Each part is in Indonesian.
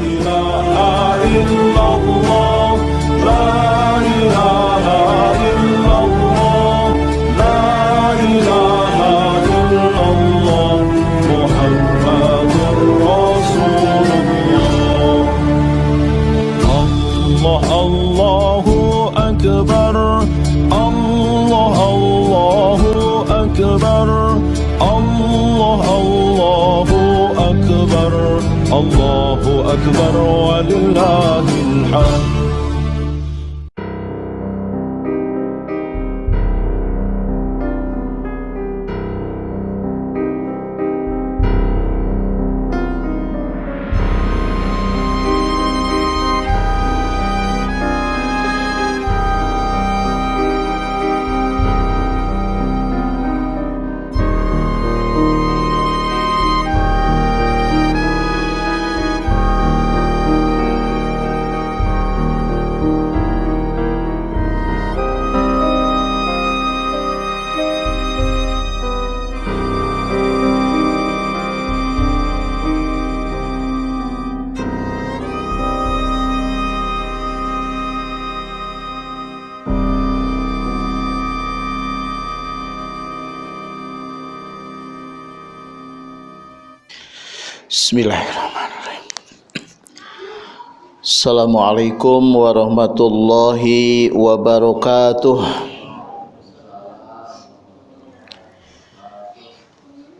إله إلا الله Assalamualaikum warahmatullahi wabarakatuh.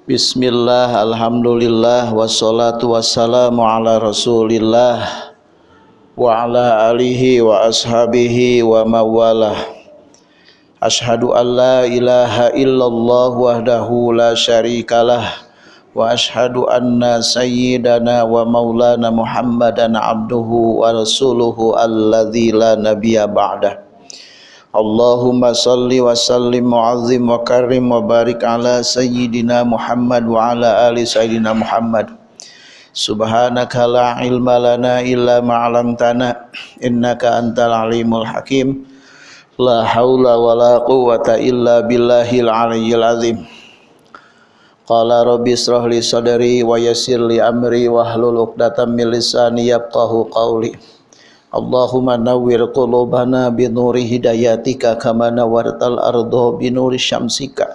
Bismillah, alhamdulillah, wassalatu wassalamu ala rasulillah wa ala alihi wa ashabihi wa mawalah. Ashhadu an la ilaha illallah wahdahu la syarikalah وأشهد أن سيدنا ومولانا محمدا عبده ورسوله الذي لا نبي بعده. اللهم صل وسلم وعظم وكرم وبارك على سيدنا محمد وعلى آل سيدنا محمد. سبحانك لا علم لنا إلا ما علمتنا إنك أنت العليم الحكيم. لا حول ولا قوة إلا بالله العلي العظيم. Qala rabbi israh li sadri wa yassir li amri wahlul 'uqdatam min lisani yafqahu qawli. Allahumma nawwir qulubana bi nuri hidayatika kama nawwartal arda bi nuri syamsika.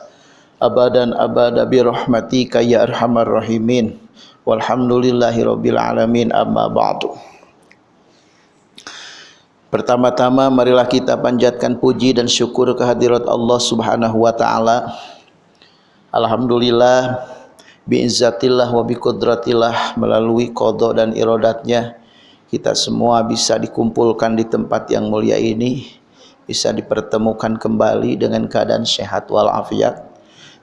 Abadan abada bi rahmatika ya arhamar rahimin. Walhamdulillahi rabbil alamin amma ba'du. Pertama-tama marilah kita panjatkan puji dan syukur kehadirat Allah Subhanahu wa taala Alhamdulillah biizzatillah wa biqudratillah melalui kodok dan irodatnya kita semua bisa dikumpulkan di tempat yang mulia ini bisa dipertemukan kembali dengan keadaan sehat walafiat.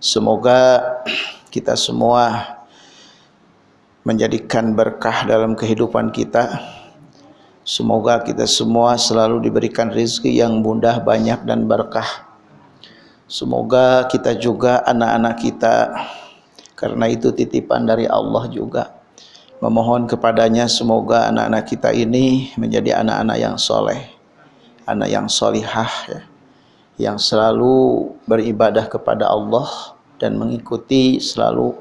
Semoga kita semua menjadikan berkah dalam kehidupan kita. Semoga kita semua selalu diberikan rezeki yang mudah banyak dan berkah Semoga kita juga anak-anak kita karena itu titipan dari Allah juga. Memohon kepadanya semoga anak-anak kita ini menjadi anak-anak yang soleh anak yang solihah ya, yang selalu beribadah kepada Allah dan mengikuti selalu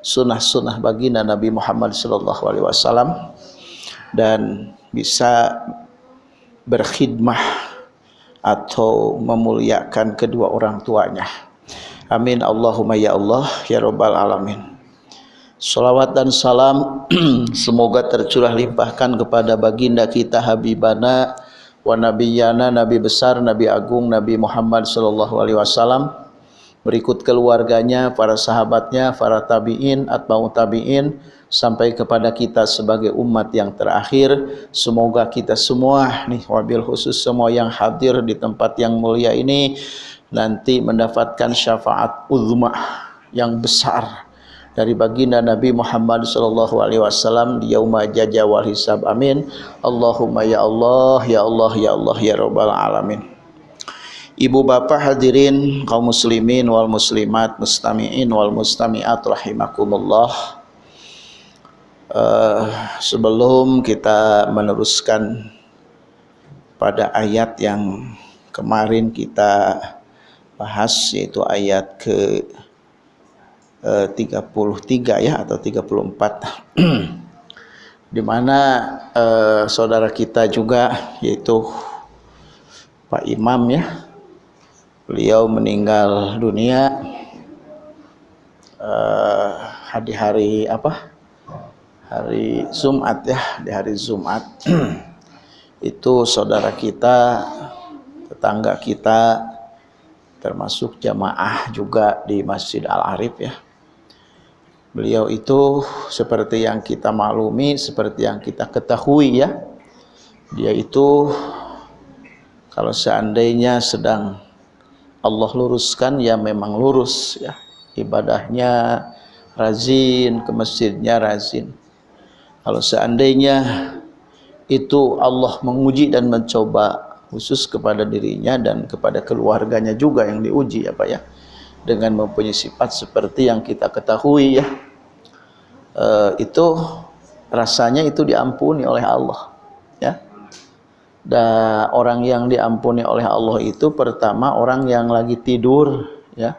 sunnah-sunnah baginda Nabi Muhammad SAW dan bisa berkhidmah atau memuliakan kedua orang tuanya. Amin Allahumma ya Allah ya Rabbal Alamin. Salawat dan salam semoga tercurah limpahkan kepada baginda kita Habibana wa nabiyana nabi besar nabi agung Nabi Muhammad sallallahu alaihi wasallam berikut keluarganya para sahabatnya para tabiin atba'u tabiin sampai kepada kita sebagai umat yang terakhir. Semoga kita semua nih wabil khusus semua yang hadir di tempat yang mulia ini nanti mendapatkan syafaat uzma yang besar dari baginda Nabi Muhammad sallallahu alaihi wasallam di yauma jaja wal hisab. Amin. Allahumma ya Allah ya Allah ya Allah ya rabbal alamin Ibu bapak hadirin kaum muslimin wal muslimat mustamiin wal mustamiat rahimakumullah. Uh, sebelum kita meneruskan pada ayat yang kemarin kita bahas yaitu ayat ke uh, 33 ya atau 34 di mana eh, saudara kita juga yaitu Pak Imam ya beliau meninggal dunia eh, di hari apa? Hari Jumat ya di hari Jumat. Itu saudara kita tetangga kita termasuk jamaah juga di Masjid Al Arif ya. Beliau itu seperti yang kita maklumi, seperti yang kita ketahui ya. Dia itu kalau seandainya sedang Allah luruskan ya memang lurus ya. Ibadahnya rajin, ke masjidnya rajin. Kalau seandainya itu Allah menguji dan mencoba khusus kepada dirinya dan kepada keluarganya juga yang diuji apa ya dengan mempunyai sifat seperti yang kita ketahui ya e, itu rasanya itu diampuni oleh Allah ya dan orang yang diampuni oleh Allah itu pertama orang yang lagi tidur ya.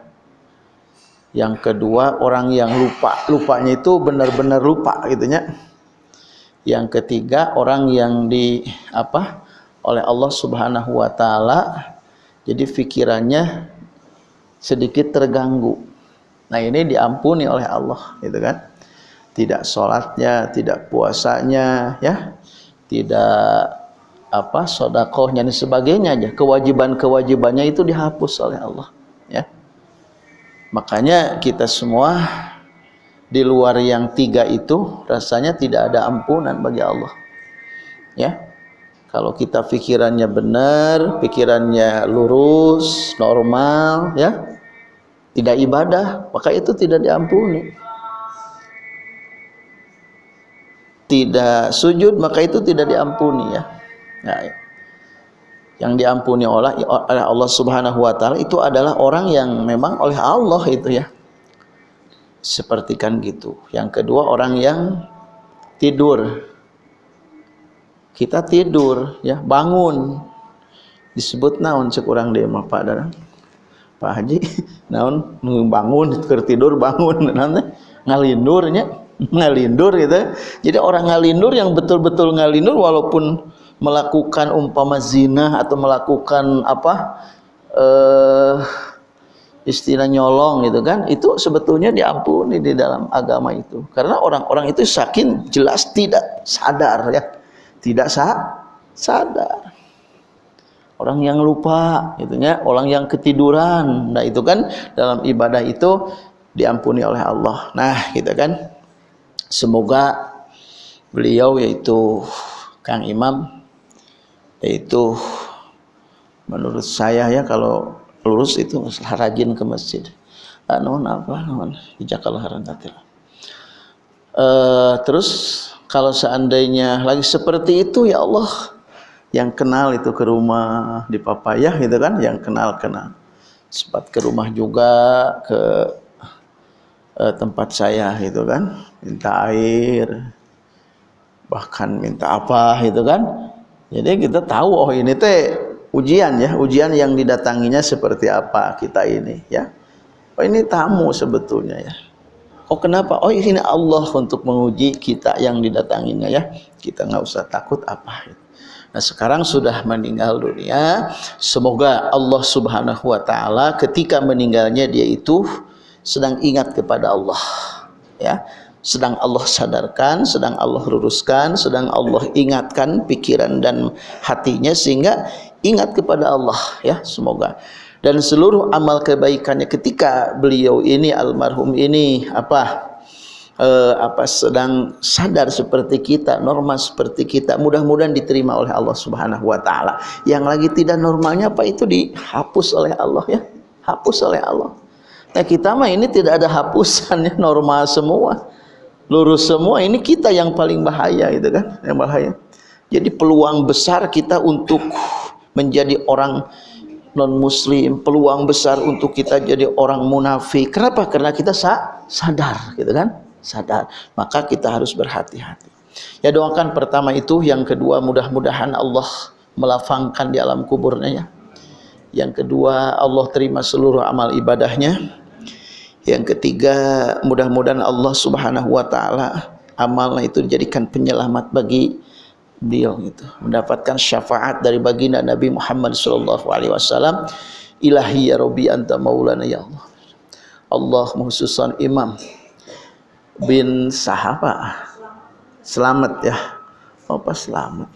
Yang kedua orang yang lupa. Lupanya itu benar-benar lupa gitu ya yang ketiga orang yang di apa oleh Allah Subhanahu wa taala. Jadi pikirannya sedikit terganggu. Nah ini diampuni oleh Allah, gitu kan? Tidak sholatnya, tidak puasanya, ya, tidak apa sodakohnya dan sebagainya aja. Kewajiban-kewajibannya itu dihapus oleh Allah, ya. Makanya kita semua di luar yang tiga itu rasanya tidak ada ampunan bagi Allah, ya. Kalau kita pikirannya benar, pikirannya lurus, normal, ya, tidak ibadah, maka itu tidak diampuni. Tidak sujud, maka itu tidak diampuni ya. Nah, yang diampuni oleh Allah Subhanahu wa taala itu adalah orang yang memang oleh Allah itu ya. Seperti kan gitu. Yang kedua orang yang tidur. Kita tidur ya, bangun. Disebut naon cek urang Pak. Pak Haji naon bangun tidur bangun nanti ngalindurnya ngalindur gitu jadi orang ngalindur yang betul-betul ngalindur walaupun melakukan umpama zina atau melakukan apa eh istilah nyolong gitu kan itu sebetulnya diampuni di dalam agama itu. Karena orang-orang itu saking jelas tidak sadar ya. Tidak sah sadar. Orang yang lupa gitu ya orang yang ketiduran. Nah itu kan dalam ibadah itu diampuni oleh Allah. Nah gitu kan. Semoga beliau yaitu Kang Imam yaitu menurut saya ya kalau lurus itu rajin ke masjid. Anu apa non hijakal harangatil uh, terus kalau seandainya lagi seperti itu ya Allah yang kenal itu ke rumah di Papayah gitu kan yang kenal kenal. Sempat ke rumah juga ke eh, tempat saya gitu kan minta air bahkan minta apa gitu kan jadi kita tahu oh ini teh ujian ya ujian yang didatanginya seperti apa kita ini ya. Oh ini tamu sebetulnya ya. Oh kenapa? Oh ini Allah untuk menguji kita yang didatanginya ya. Kita nggak usah takut apa Nah sekarang sudah meninggal dunia. Semoga Allah subhanahu wa ta'ala Ketika meninggalnya dia itu Sedang ingat kepada Allah ya Sedang Allah sadarkan Sedang Allah luruskan Sedang Allah ingatkan pikiran dan hatinya Sehingga ingat kepada Allah ya Semoga dan seluruh amal kebaikannya ketika beliau ini almarhum ini apa uh, apa sedang sadar seperti kita, normal seperti kita, mudah-mudahan diterima oleh Allah Subhanahu wa taala. Yang lagi tidak normalnya apa itu dihapus oleh Allah ya. Hapus oleh Allah. Nah, kita mah ini tidak ada hapusannya, normal semua. Lurus semua, ini kita yang paling bahaya gitu kan, yang bahaya. Jadi peluang besar kita untuk menjadi orang non muslim peluang besar untuk kita jadi orang munafik. Kenapa? Karena kita sa sadar gitu kan sadar. Maka kita harus berhati-hati. Ya doakan pertama itu yang kedua mudah-mudahan Allah melafangkan di alam kuburnya ya. Yang kedua Allah terima seluruh amal ibadahnya yang ketiga mudah-mudahan Allah subhanahu wa ta'ala amalnya itu dijadikan penyelamat bagi beliau itu mendapatkan syafaat dari baginda Nabi Muhammad sallallahu alaihi wasallam. Ilahi ya rabbi anta maulana ya Allah. Allah khususan imam. Bin sahaba. Selamat ya. Apa selamat.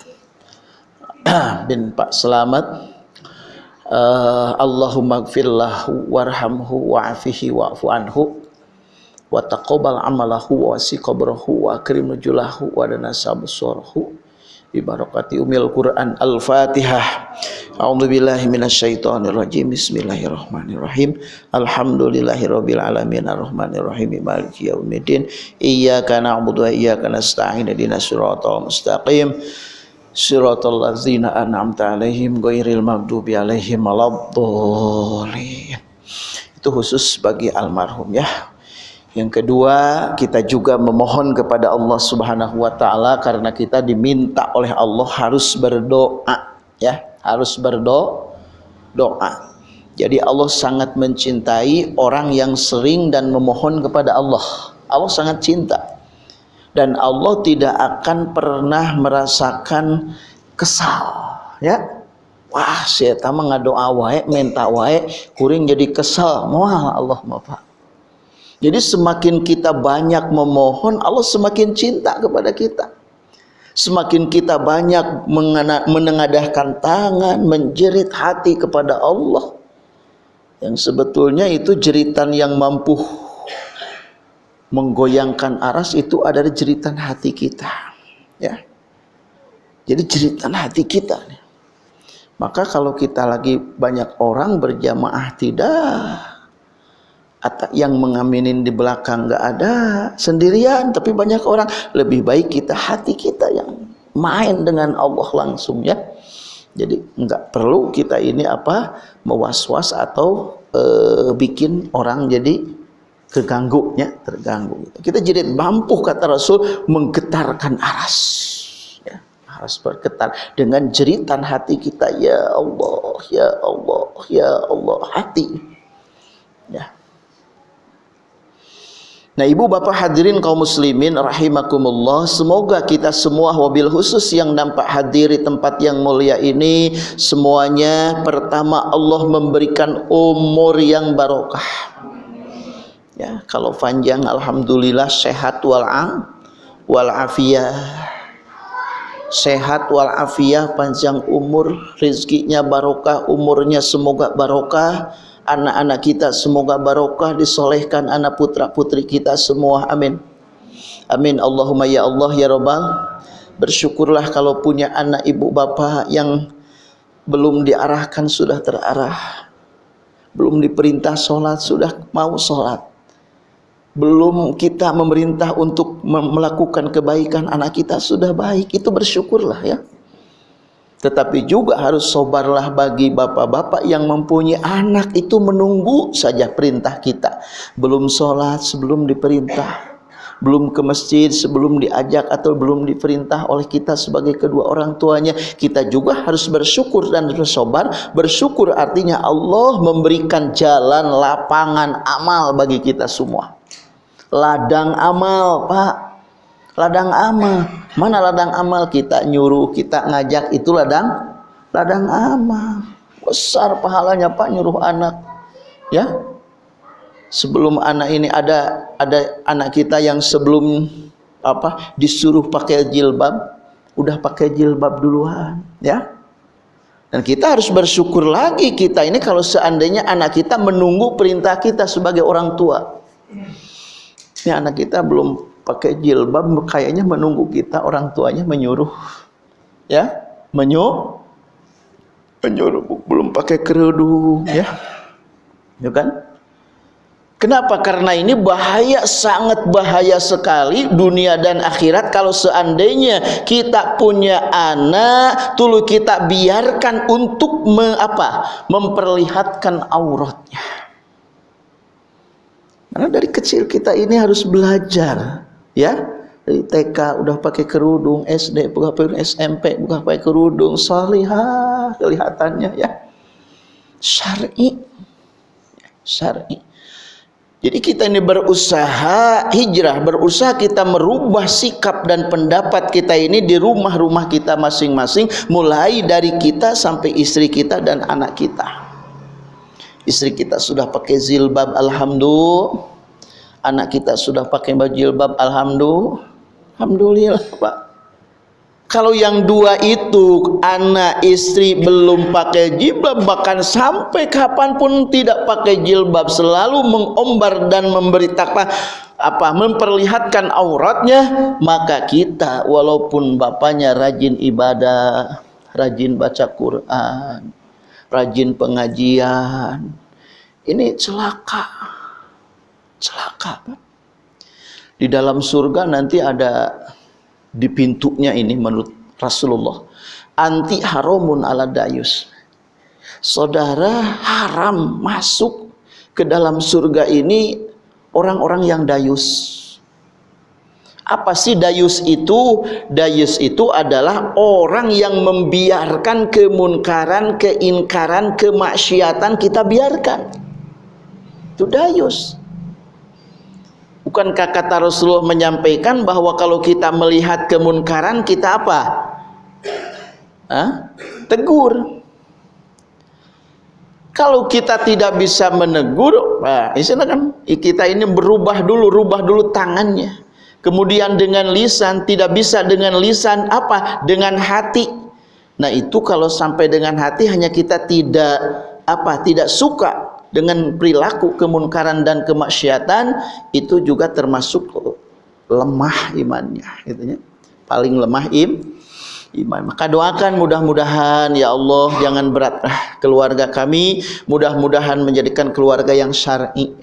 Bin Pak Selamat uh, Allahumma gfirlahu warhamhu wa'afihi wa'fu anhu wa taqabbal amalahu wa wasi qabrahu wa akrim nujulahu wa dana sabsarahu bi barakati umil Quran Al-Fatihah. A'udzu billahi minasyaitonir rajim. Bismillahirrahmanirrahim. Alhamdulillahirabbil alamin arrahmanir rahim maliki yaumiddin. Iyyaka na'budu wa iyyaka nasta'in ihdinas siratal mustaqim. Siratal ladzina an'amta 'alaihim ghairil maghdubi 'alaihim waladdallin. Itu khusus bagi almarhum ya. Yang kedua, kita juga memohon kepada Allah Subhanahu wa taala karena kita diminta oleh Allah harus berdoa ya, harus berdoa. Doa. Jadi Allah sangat mencintai orang yang sering dan memohon kepada Allah. Allah sangat cinta. Dan Allah tidak akan pernah merasakan kesal, ya. Wah, saya mah ngadoa minta wae, kuring jadi kesal. Moal Allah mah, Pak. Jadi semakin kita banyak memohon, Allah semakin cinta kepada kita. Semakin kita banyak menengadahkan tangan, menjerit hati kepada Allah. Yang sebetulnya itu jeritan yang mampu menggoyangkan aras itu adalah jeritan hati kita. Ya. Jadi jeritan hati kita. Maka kalau kita lagi banyak orang berjamaah tidak atau yang mengaminin di belakang nggak ada sendirian tapi banyak orang lebih baik kita hati kita yang main dengan Allah langsung ya jadi nggak perlu kita ini apa mewas-was atau e, bikin orang jadi keganggu ya terganggu kita jadi mampu kata Rasul menggetarkan aras. Ya harus bergetar dengan jeritan hati kita. Ya Allah ya Allah ya Allah hati. Ya. Nah ibu bapak hadirin kaum muslimin rahimakumullah. Semoga kita semua wabil khusus yang nampak hadiri tempat yang mulia ini. Semuanya pertama Allah memberikan umur yang barokah Ya kalau panjang Alhamdulillah sehat wal'am wal'afiyah Sehat wal'afiyah panjang umur Rizkinya barokah umurnya semoga barokah. Anak-anak kita semoga barokah disolehkan anak putra putri kita semua amin. Amin Allahumma ya Allah ya Rabbal. Bersyukurlah kalau punya anak ibu bapa yang belum diarahkan sudah terarah. Belum diperintah sholat sudah mau sholat belum kita memerintah untuk melakukan kebaikan anak kita sudah baik itu bersyukurlah ya tetapi juga harus sobarlah bagi bapak-bapak yang mempunyai anak itu menunggu saja perintah kita. Belum sholat sebelum diperintah. Belum ke masjid sebelum diajak atau belum diperintah oleh kita sebagai kedua orang tuanya. Kita juga harus bersyukur dan bersobar. Bersyukur artinya Allah memberikan jalan lapangan amal bagi kita semua. Ladang amal Pak. Ladang amal. Mana ladang amal kita nyuruh kita ngajak itu ladang ladang amal. Besar pahalanya Pak nyuruh anak. Ya. Sebelum anak ini ada ada anak kita yang sebelum apa disuruh pakai jilbab udah pakai jilbab duluan ya. Dan kita harus bersyukur lagi kita ini kalau seandainya anak kita menunggu perintah kita sebagai orang tua ini anak kita belum pakai jilbab kayaknya menunggu kita orang tuanya menyuruh ya menyuruh menyuruh belum pakai kerudung ya ya kan Kenapa? Karena ini bahaya, sangat bahaya sekali dunia dan akhirat kalau seandainya kita punya anak, tulu kita biarkan untuk me, apa? memperlihatkan auratnya. Karena dari kecil kita ini harus belajar ya. Dari TK udah pakai kerudung SD buka pakai SMP buka pakai kerudung salihah kelihatannya ya. Syar'i. Syar'i. Jadi kita ini berusaha hijrah, berusaha kita merubah sikap dan pendapat kita ini di rumah-rumah kita masing-masing, mulai dari kita sampai istri kita dan anak kita. Istri kita sudah pakai zilbab, alhamdulillah. Anak kita sudah pakai baju jilbab, alhamdulillah. Alhamdulillah, Pak. Kalau yang dua itu anak istri belum pakai jilbab bahkan sampai kapan pun tidak pakai jilbab selalu mengombar dan memberi takwa apa memperlihatkan auratnya maka kita walaupun bapaknya rajin ibadah rajin baca Quran rajin pengajian. Ini celaka. Celaka di dalam surga nanti ada di pintunya ini menurut Rasulullah. Anti haramun ala dayus. Saudara haram masuk ke dalam surga ini orang-orang yang dayus apa sih dayus itu? Dayus itu adalah orang yang membiarkan kemunkaran, keinkaran, kemaksiatan kita biarkan. Itu dayus. Bukankah kata Rasulullah menyampaikan bahwa kalau kita melihat kemunkaran kita apa? Hah? Tegur. Kalau kita tidak bisa menegur, nah, kan kita ini berubah dulu, rubah dulu tangannya. Kemudian dengan lisan tidak bisa dengan lisan apa? Dengan hati. Nah itu kalau sampai dengan hati hanya kita tidak apa? Tidak suka dengan perilaku kemunkaran dan kemaksiatan itu juga termasuk lemah imannya gitu ya. paling lemah im iman maka doakan mudah-mudahan ya Allah jangan berat ah, keluarga kami mudah-mudahan menjadikan keluarga yang syar'i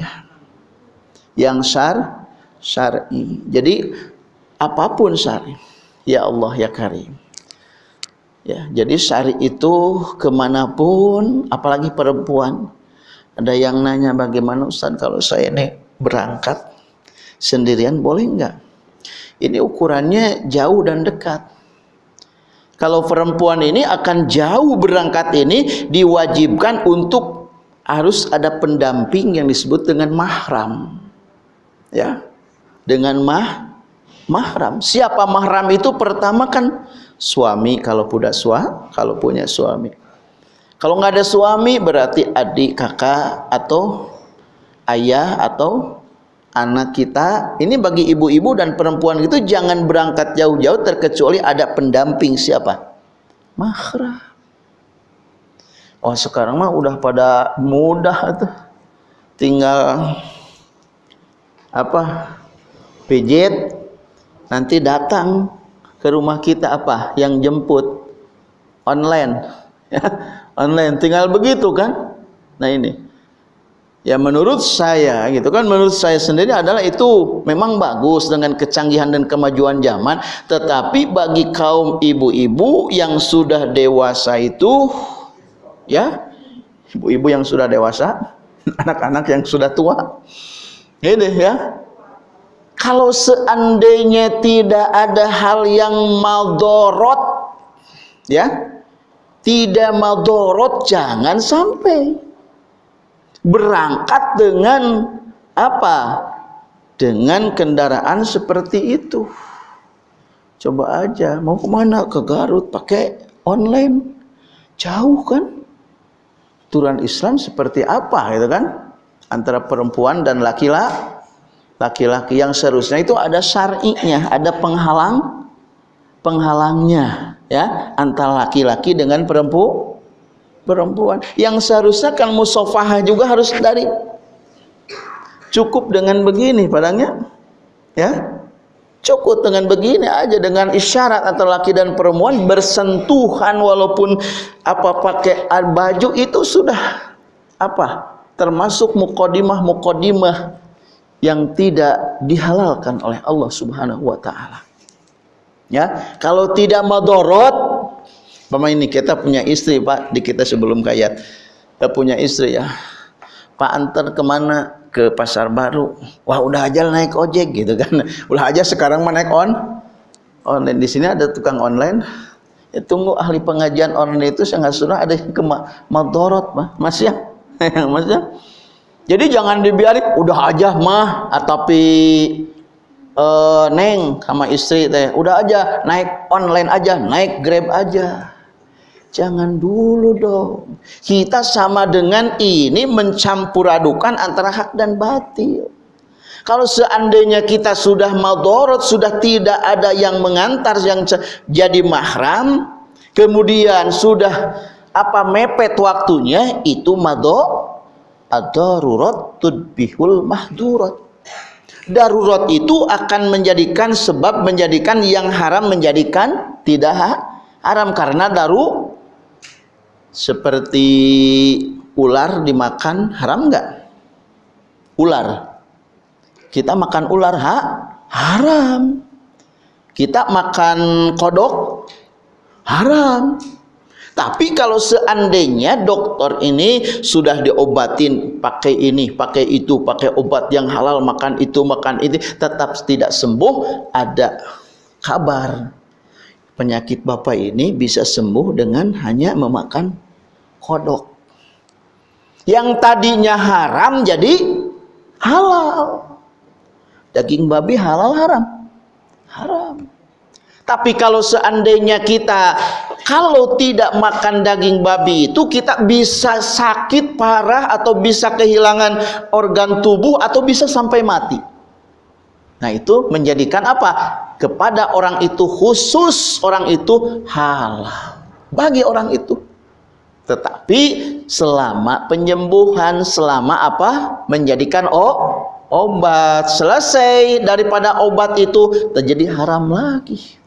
yang syar syar'i jadi apa pun syar'i ya Allah ya Karim ya jadi syari itu ke mana pun apalagi perempuan ada yang nanya bagaimana Ustaz kalau saya ini berangkat sendirian boleh enggak? Ini ukurannya jauh dan dekat. Kalau perempuan ini akan jauh berangkat ini diwajibkan untuk harus ada pendamping yang disebut dengan mahram. Ya. Dengan mah mahram. Siapa mahram itu pertama kan suami kalau punya suami, kalau punya suami. Kalau nggak ada suami berarti adik, kakak atau ayah atau anak kita. Ini bagi ibu-ibu dan perempuan itu jangan berangkat jauh-jauh terkecuali ada pendamping siapa? Mahram. Oh sekarang mah udah pada mudah tuh. Tinggal apa? Pijet nanti datang ke rumah kita apa? Yang jemput. Online. online. Tinggal begitu kan? Nah ini. Ya menurut saya gitu kan? Menurut saya sendiri adalah itu memang bagus dengan kecanggihan dan kemajuan zaman. Tetapi bagi kaum ibu-ibu yang sudah dewasa itu ya ibu-ibu yang sudah dewasa anak-anak yang sudah tua ini ya kalau seandainya tidak ada hal yang maldorot ya tidak madorot jangan sampai. Berangkat dengan apa? Dengan kendaraan seperti itu. Coba aja mau ke mana? Ke Garut pakai online. Jauh kan? Aturan Islam seperti apa gitu kan? Antara perempuan dan laki-laki laki-laki yang seharusnya itu ada syar'inya ada penghalang penghalangnya ya antara laki-laki dengan perempu perempuan. Yang seharusnya kan musafahah juga harus dari cukup dengan begini padangnya ya. Cukup dengan begini aja dengan isyarat antara laki dan perempuan bersentuhan walaupun apa pakai baju itu sudah apa termasuk mukodimah mukodimah yang tidak dihalalkan oleh Allah Subhanahu wa taala. Ya kalau tidak madorot Pemain ini kita punya istri pak di kita sebelum kaya kita punya istri ya. Pak antar ke mana? Ke pasar baru. Wah udah aja naik ojek gitu kan. Udah aja sekarang mah naik on online. Di sini ada tukang online. Ya tunggu ahli pengajian online itu saya nggak sudah ada yang ke madorot mah masih ya? Masih ya Jadi jangan dibiarin udah aja mah tapi uh, neng sama istri teh udah aja naik online aja, naik Grab aja. Jangan dulu dong. Kita sama dengan ini mencampur adukan antara hak dan batil. Kalau seandainya kita sudah madorot, sudah tidak ada yang mengantar yang jadi mahram, kemudian sudah apa mepet waktunya, itu mado ad-darurat tudbihul mahdurat. Darurat itu akan menjadikan sebab menjadikan yang haram menjadikan tidak haram karena daru seperti ular dimakan haram enggak? Ular. Kita makan ular ha? haram. Kita makan kodok haram. Tapi kalau seandainya dokter ini sudah diobatin pakai ini, pakai itu, pakai obat yang halal, makan itu, makan itu, tetap tidak sembuh, ada kabar penyakit bapak ini bisa sembuh dengan hanya memakan kodok. Yang tadinya haram jadi halal. Daging babi halal haram? Haram. Tapi kalau seandainya kita kalau tidak makan daging babi itu kita bisa sakit parah atau bisa kehilangan organ tubuh atau bisa sampai mati. Nah itu menjadikan apa? Kepada orang itu khusus orang itu halal. Bagi orang itu. Tetapi selama penyembuhan, selama apa? Menjadikan oh, obat. Selesai daripada obat itu terjadi haram lagi.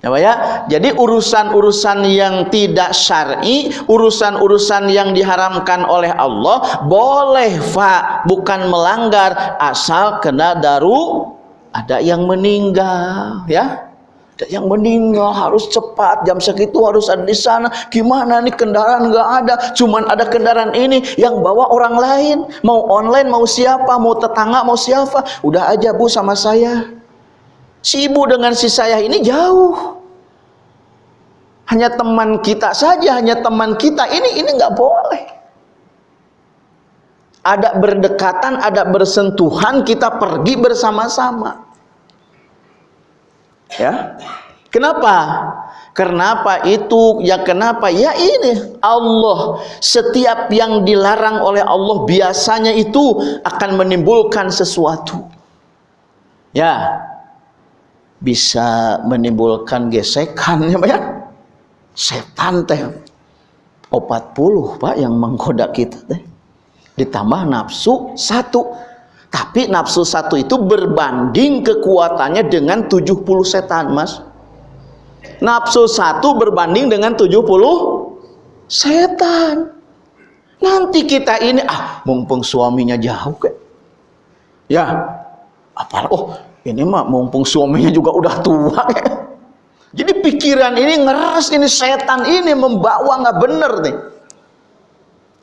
Ya, ya. Jadi urusan-urusan yang tidak syar'i, urusan-urusan yang diharamkan oleh Allah boleh fa, bukan melanggar asal kena daru ada yang meninggal, ya. Ada yang meninggal harus cepat jam segitu harus ada di sana. Gimana nih kendaraan nggak ada, cuman ada kendaraan ini yang bawa orang lain. Mau online mau siapa, mau tetangga mau siapa, udah aja Bu sama saya Si ibu dengan si saya ini jauh. Hanya teman kita saja, hanya teman kita. Ini ini nggak boleh. Ada berdekatan, ada bersentuhan, kita pergi bersama-sama. Ya. Kenapa? Kenapa itu? Ya kenapa? Ya ini Allah setiap yang dilarang oleh Allah biasanya itu akan menimbulkan sesuatu. Ya, bisa menimbulkan gesekan ya ya? Setan teh. 40 pak yang menggoda kita teh. Ditambah nafsu satu. Tapi nafsu satu itu berbanding kekuatannya dengan 70 setan mas. Nafsu satu berbanding dengan 70 setan. Nanti kita ini ah mumpung suaminya jauh kayak ya apa oh ini mah mumpung suaminya juga udah tua ya. jadi pikiran ini ngeras ini setan ini membawa nggak bener nih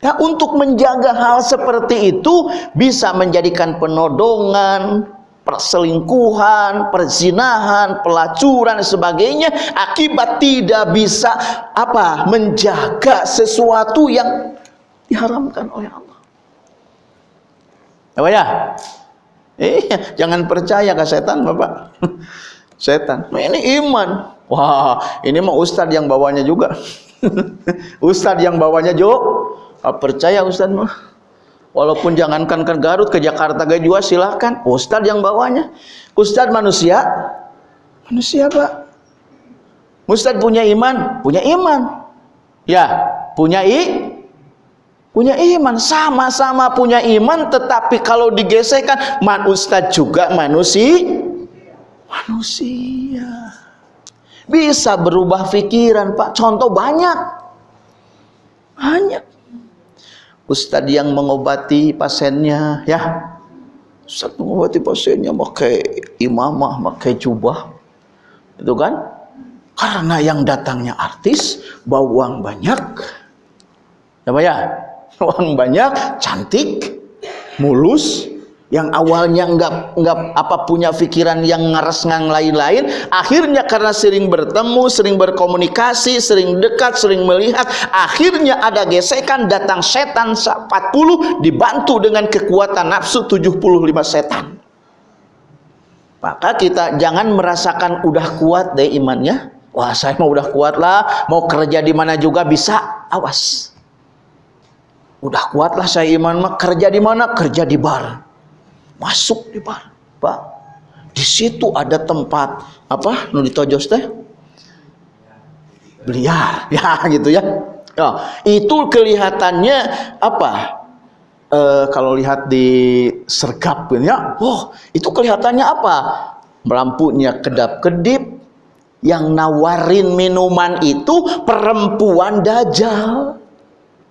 ya untuk menjaga hal seperti itu bisa menjadikan penodongan perselingkuhan, perzinahan, pelacuran dan sebagainya akibat tidak bisa apa menjaga sesuatu yang diharamkan oleh Allah. Ya? Iya, jangan percaya ke setan, Bapak. setan. Nah, ini iman. Wah, ini mah ustadz yang bawanya juga. ustadz yang bawanya Jo. Ah, percaya ustadz mah. Walaupun jangankan ke Garut, ke Jakarta ke juga silahkan. Ustadz yang bawanya. Ustadz manusia. Manusia, Pak. Ustadz punya iman? Punya iman. Ya, punya i punya iman sama-sama punya iman tetapi kalau digesekkan man ustad juga manusia manusia. Bisa berubah pikiran pak. Contoh banyak. Banyak. Ustad yang mengobati pasiennya ya. Ustad mengobati pasiennya pakai imamah pakai jubah. Itu kan? Karena yang datangnya artis bawa uang banyak. Ya pak ya uang banyak, cantik, mulus, yang awalnya enggak enggak apa punya pikiran yang ngaras ngang lain-lain akhirnya karena sering bertemu sering berkomunikasi sering dekat sering melihat akhirnya ada gesekan datang setan 40 dibantu dengan kekuatan nafsu 75 setan. Maka kita jangan merasakan udah kuat deh imannya. Wah saya mau udah kuat lah mau kerja di mana juga bisa. Awas udah kuat lah saya iman mah kerja di mana? Kerja di bar. Masuk di bar pak. Di situ ada tempat apa nu ditojos teh? Beliar ya gitu ya. Oh, itu kelihatannya apa e, kalau lihat di sergap ya oh itu kelihatannya apa? Lampunya kedap-kedip yang nawarin minuman itu perempuan dajjal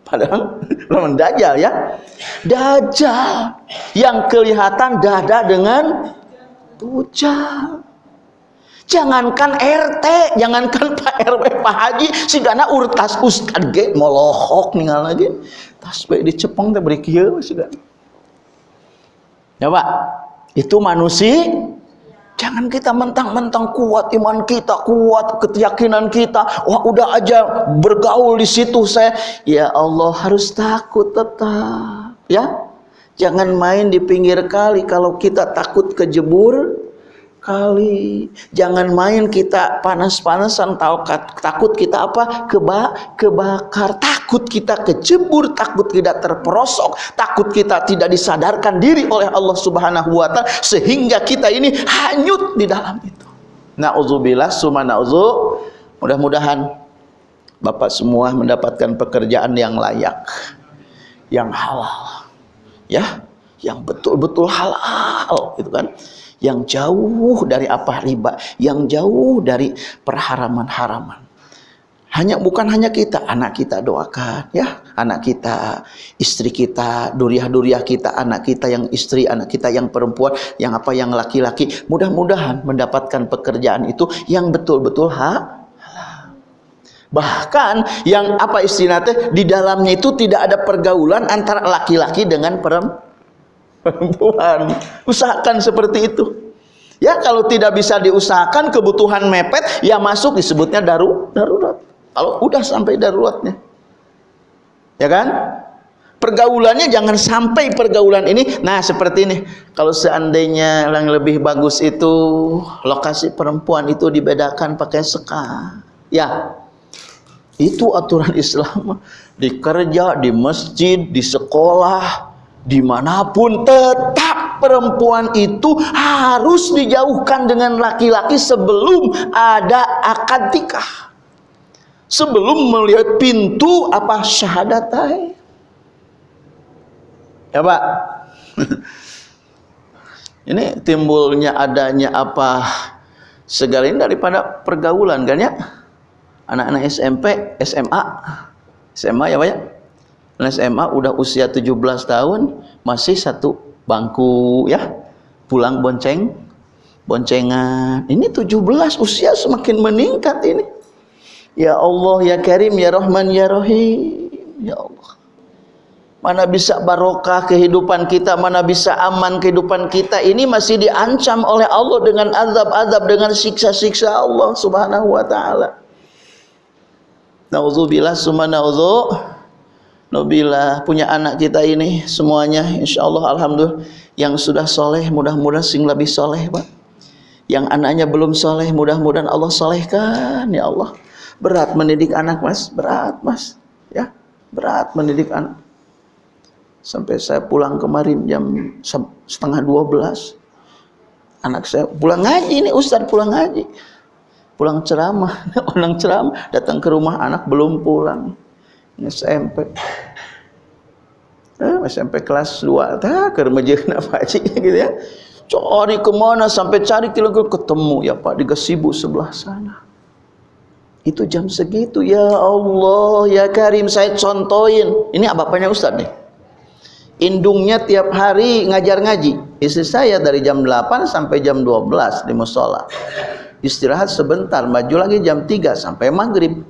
Padahal lawan dajjal ya. Dajjal yang kelihatan dada dengan bujal. Jangankan RT, jangankan Pak RW, Pak Haji, si gana urtas ustad ge molohok ninggal lagi. Tas bae dicepeng teh beri kieu si gana. Ya Pak, itu manusia Jangan kita mentang-mentang kuat iman kita, kuat keyakinan kita. Wah, udah aja bergaul di situ saya. Ya Allah, harus takut tetap, ya. Jangan main di pinggir kali kalau kita takut kejebur kali. Jangan main kita panas-panasan takut kita apa? Keba kebakar. Takut kita kecebur, takut tidak terperosok, takut kita tidak disadarkan diri oleh Allah Subhanahu wa taala sehingga kita ini hanyut di dalam itu. Nauzubillah summa nauzu. Mudah-mudahan Bapak semua mendapatkan pekerjaan yang layak, yang halal. Ya, yang betul-betul halal gitu kan yang jauh dari apa riba, yang jauh dari perharaman-haraman. Hanya bukan hanya kita, anak kita doakan ya, anak kita, istri kita, duriah-duriah kita, anak kita yang istri, anak kita yang perempuan, yang apa yang laki-laki, mudah-mudahan mendapatkan pekerjaan itu yang betul-betul ha Bahkan yang apa istilahnya di dalamnya itu tidak ada pergaulan antara laki-laki dengan perempuan perempuan. Usahakan seperti itu. Ya kalau tidak bisa diusahakan kebutuhan mepet ya masuk disebutnya daru darurat. Kalau udah sampai daruratnya. Ya kan? Pergaulannya jangan sampai pergaulan ini nah seperti ini. Kalau seandainya yang lebih bagus itu lokasi perempuan itu dibedakan pakai seka. Ya. Itu aturan Islam di kerja, di masjid, di sekolah, di mana pun tetap perempuan itu harus dijauhkan dengan laki-laki sebelum ada akad nikah. Sebelum melihat pintu apa syahadatai ya pak. Ini timbulnya adanya apa segala ini daripada pergaulan kan ya? Anak-anak SMP SMA SMA ya pak ya SMA udah usia 17 tahun masih satu bangku ya. Pulang bonceng boncengan. Ini 17 usia semakin meningkat ini. Ya Allah ya Karim ya Rahman ya Rahim. Ya Allah. Mana bisa barokah kehidupan kita mana bisa aman kehidupan kita? Ini masih diancam oleh Allah dengan azab-azab dengan siksa-siksa Allah subhanahu wa ta'ala. Na'udzubillah summa na'udzu Nobila punya anak kita ini semuanya insya Allah Alhamdulillah. Yang sudah soleh mudah-mudahan sing lebih soleh Pak. Yang anaknya belum soleh mudah-mudahan Allah solehkan ya Allah. Berat mendidik anak mas. Berat mas. Ya berat mendidik anak. Sampai saya pulang kemarin jam setengah dua belas anak saya pulang ngaji ini Ustaz pulang ngaji. Pulang ceramah orang ceramah datang ke rumah anak belum pulang SMP eh, SMP kelas 2 tak ke remaja Pak Haji gitu ya. Cari ke mana sampai cari kilo ketemu. Ya Pak di gasibu sebelah sana. Itu jam segitu. Ya Allah ya Karim saya contohin. Ini bapaknya Ustaz nih indungnya tiap hari ngajar ngaji. Istri saya dari jam 8 sampai jam 12 di musola. Istirahat sebentar maju lagi jam 3 sampai maghrib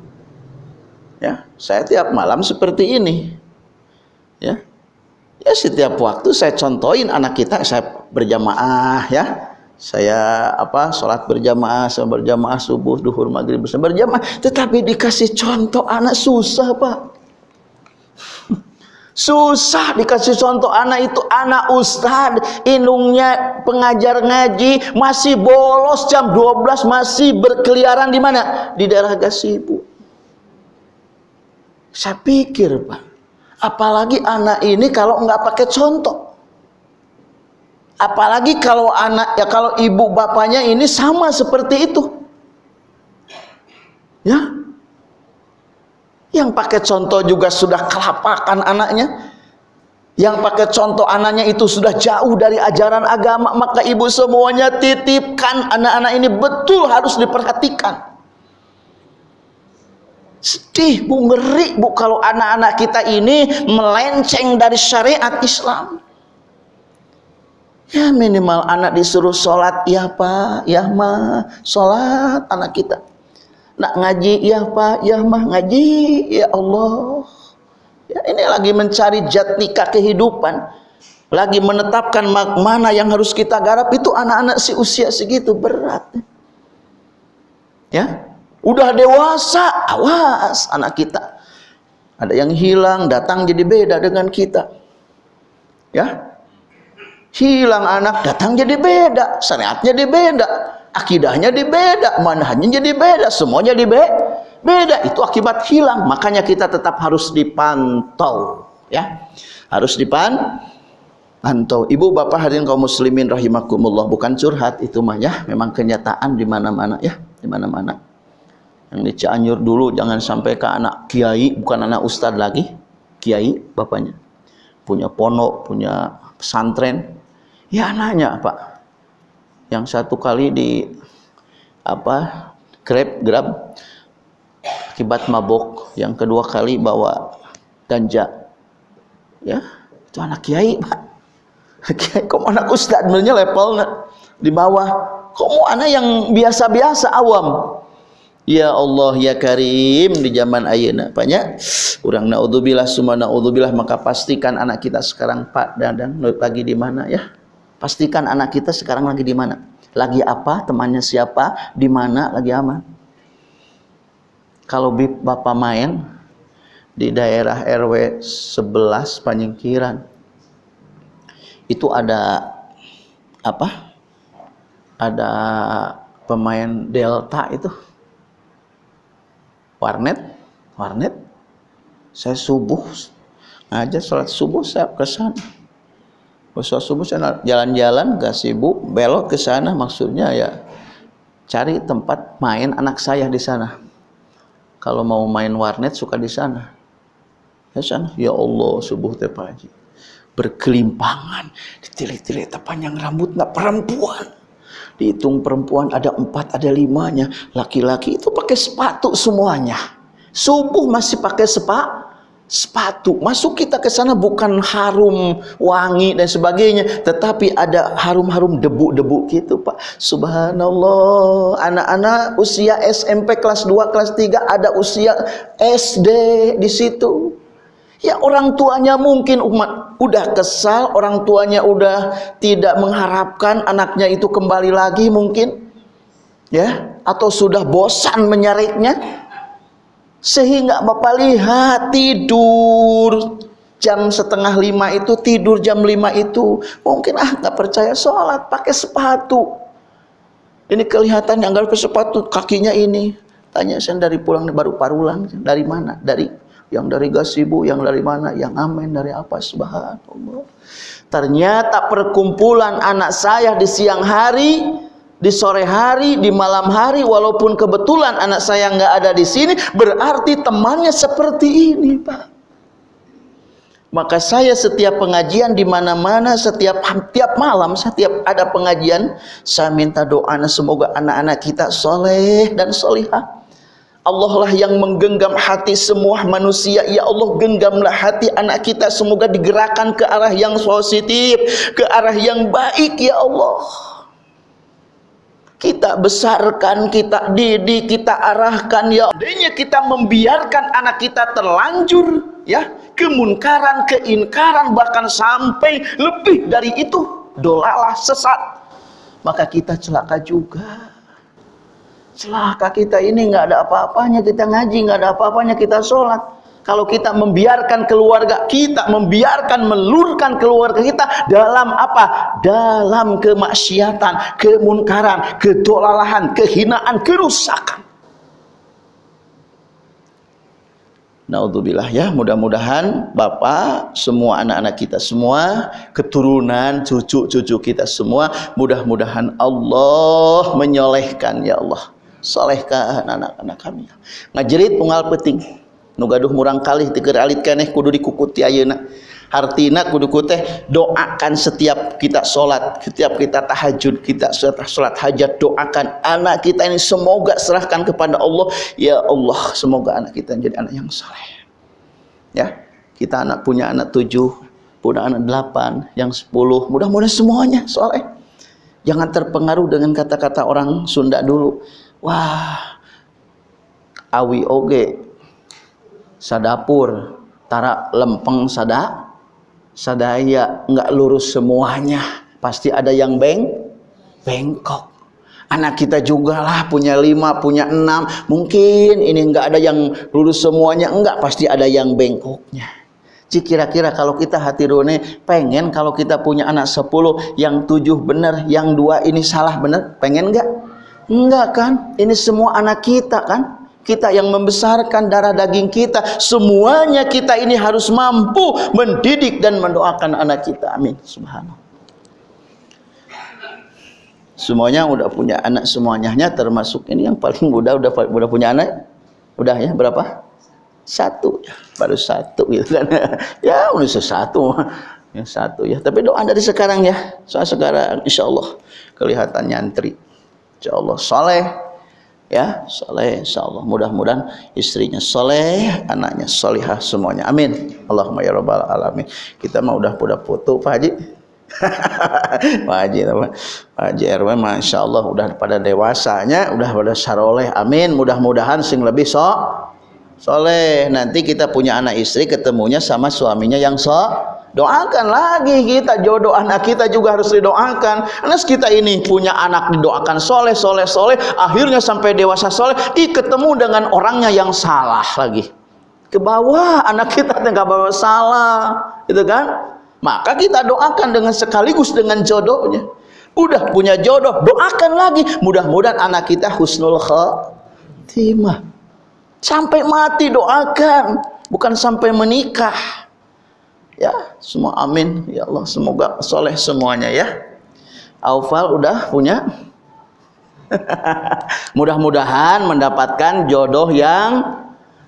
ya saya tiap malam seperti ini ya Ya setiap waktu saya contohin anak kita saya berjamaah ya. Saya apa sholat berjamaah, saya berjamaah subuh, duhur, maghrib berjamaah. Tetapi dikasih contoh anak susah pak. Susah dikasih contoh anak itu anak ustad Indungnya pengajar ngaji Masih bolos jam 12 Masih berkeliaran di mana? Di daerah Gasibu Saya pikir pak Apalagi anak ini kalau nggak pakai contoh. Apalagi kalau anak ya kalau ibu bapaknya ini sama seperti itu. Ya. Yang pakai contoh juga sudah kelapakan anaknya. Yang pakai contoh anaknya itu sudah jauh dari ajaran agama, maka ibu semuanya titipkan anak-anak ini betul harus diperhatikan. Sedih bu, ngeri bu kalau anak-anak kita ini melenceng dari syariat Islam. Ya minimal anak disuruh sholat, ya pak, ya mah, sholat anak kita. Nak ngaji, ya pak, ya mah, ngaji, ya Allah. Ya, ini lagi mencari jatnika kehidupan. Lagi menetapkan mana yang harus kita garap itu anak-anak si usia segitu berat. Ya, Udah dewasa, awas anak kita. Ada yang hilang, datang jadi beda dengan kita. Ya. Hilang anak, datang jadi beda. Syariatnya jadi beda. Akidahnya jadi beda. Manhajnya jadi beda. Semuanya be beda. Itu akibat hilang. Makanya kita tetap harus dipantau. Ya. Harus dipantau. Ibu bapak hadirin kaum muslimin rahimakumullah. Bukan curhat itu mah ya. Memang kenyataan di mana-mana ya. Di mana-mana di Cianjur dulu jangan sampai ke anak kiai bukan anak ustadz lagi kiai bapaknya. Punya pondok punya pesantren. Ya anaknya pak. Yang satu kali di apa grab grab akibat mabok. Yang kedua kali bawa ganja. Ya itu anak kiai pak. Kiai kok anak ustadz sebenarnya level di bawah. Kok mau anak yang biasa-biasa awam Ya Allah ya Karim di zaman ayeuna. Banyak. Orang naudzubillah summa naudzubillah maka pastikan anak kita sekarang Pak Dadang lagi di mana ya? Pastikan anak kita sekarang lagi di mana? Lagi apa? Temannya siapa? Di mana? Lagi aman? Kalau Bapak main di daerah RW 11 Panyingkiran itu ada apa? Ada pemain Delta itu warnet warnet saya subuh aja sholat subuh saya ke sana. Sholat subuh saya jalan-jalan gak sibuk belok ke sana maksudnya ya cari tempat main anak saya di sana. Kalau mau main warnet suka di sana. Ya sana. Ya Allah subuh teh berkelimpangan ditilik-tilik panjang rambut nggak perempuan dihitung perempuan ada empat ada limanya. Laki-laki itu pakai sepatu semuanya. Subuh masih pakai sepa sepatu. Masuk kita ke sana bukan harum wangi dan sebagainya tetapi ada harum-harum debu-debu gitu Pak. Subhanallah. Anak-anak usia SMP kelas 2 kelas 3 ada usia SD di situ. Ya orang tuanya mungkin umat udah kesal, orang tuanya udah tidak mengharapkan anaknya itu kembali lagi mungkin. Ya, atau sudah bosan menyariknya. Sehingga Bapak lihat tidur jam setengah lima itu tidur jam lima itu. Mungkin ah nggak percaya sholat pakai sepatu. Ini kelihatan yang nggak pakai sepatu kakinya ini. Tanya saya dari pulang baru parulang dari mana? Dari yang dari gasibu, yang dari mana, yang amin, dari apa, subhanallah. Ternyata perkumpulan anak saya di siang hari, di sore hari, di malam hari, walaupun kebetulan anak saya nggak ada di sini, berarti temannya seperti ini, Pak. Maka saya setiap pengajian di mana-mana, setiap tiap malam, setiap ada pengajian, saya minta doa semoga anak-anak kita soleh dan solihah Allah lah yang menggenggam hati semua manusia. Ya Allah genggamlah hati anak kita. Semoga digerakkan ke arah yang positif Ke arah yang baik Ya Allah. Kita besarkan, kita didik, kita arahkan Ya. Adanya kita membiarkan anak kita terlanjur ya kemunkaran keinkaran bahkan sampai lebih dari itu dolalah sesat. Maka kita celaka juga celaka kita ini nggak ada apa-apanya kita ngaji nggak ada apa-apanya kita sholat kalau kita membiarkan keluarga kita, membiarkan melurkan keluarga kita dalam apa? Dalam kemaksiatan, kemunkaran, kedolalahan, kehinaan, kerusakan. Naudzubillah ya, mudah-mudahan Bapak, semua anak-anak kita semua, keturunan cucu-cucu kita semua, mudah-mudahan Allah menyolehkan ya Allah. Solehkan anak-anak kami. Ngajerit pungal peting. Nu gaduh murang kali teger alit keneh kudu dikukuti ayeuna. Artina kudu kuteh doakan setiap kita sholat setiap kita tahajud kita sholat hajat doakan anak kita ini semoga serahkan kepada Allah. Ya Allah semoga anak kita jadi anak yang soleh ya kita anak punya anak tujuh punya anak delapan yang sepuluh mudah-mudahan semuanya soleh jangan terpengaruh dengan kata-kata orang Sunda dulu wah. Awi oge sadapur tara lempeng sada sadaya nggak lurus semuanya. Pasti ada yang beng bengkok. Anak kita juga lah punya lima punya enam. Mungkin ini nggak ada yang lurus semuanya. Enggak pasti ada yang bengkoknya. Cik kira-kira kalau kita hati rone pengen kalau kita punya anak sepuluh yang tujuh benar yang dua ini salah benar pengen enggak enggak kan? Ini semua anak kita kan? Kita yang membesarkan darah daging kita. Semuanya kita ini harus mampu mendidik dan mendoakan anak kita. Amin. Subhanallah. Semuanya udah punya anak semuanya termasuk ini yang paling muda udah udah punya anak? Udah ya berapa? Satu. Ya baru satu gitu kan. Ya udah satu ya satu ya. Tapi doa dari sekarang ya. Soal sekarang insya Allah kelihatan nyantri insya Allah soleh ya soleh insyaallah. Mudah-mudahan istrinya soleh anaknya solihah semuanya. Amin. Allahumma ya rabbal alamin. Kita mah udah udah foto Pak Haji. Pak Haji Pak Haji RW Masya Allah udah pada dewasanya udah pada syaroleh amin. Mudah-mudahan sing lebih sok soleh. Nanti kita punya anak istri ketemunya sama suaminya yang sok doakan lagi kita jodoh anak kita juga harus didoakan. Anak kita ini punya anak didoakan soleh soleh soleh akhirnya sampai dewasa soleh ih ketemu dengan orangnya yang salah lagi. Ke bawah anak kita nggak bawa salah itu kan? Maka kita doakan dengan sekaligus dengan jodohnya. Udah punya jodoh doakan lagi. Mudah-mudahan anak kita husnul khatimah. Sampai mati doakan bukan sampai menikah ya semua amin. Ya Allah semoga soleh semuanya ya. Aufal udah punya? Mudah-mudahan mendapatkan jodoh yang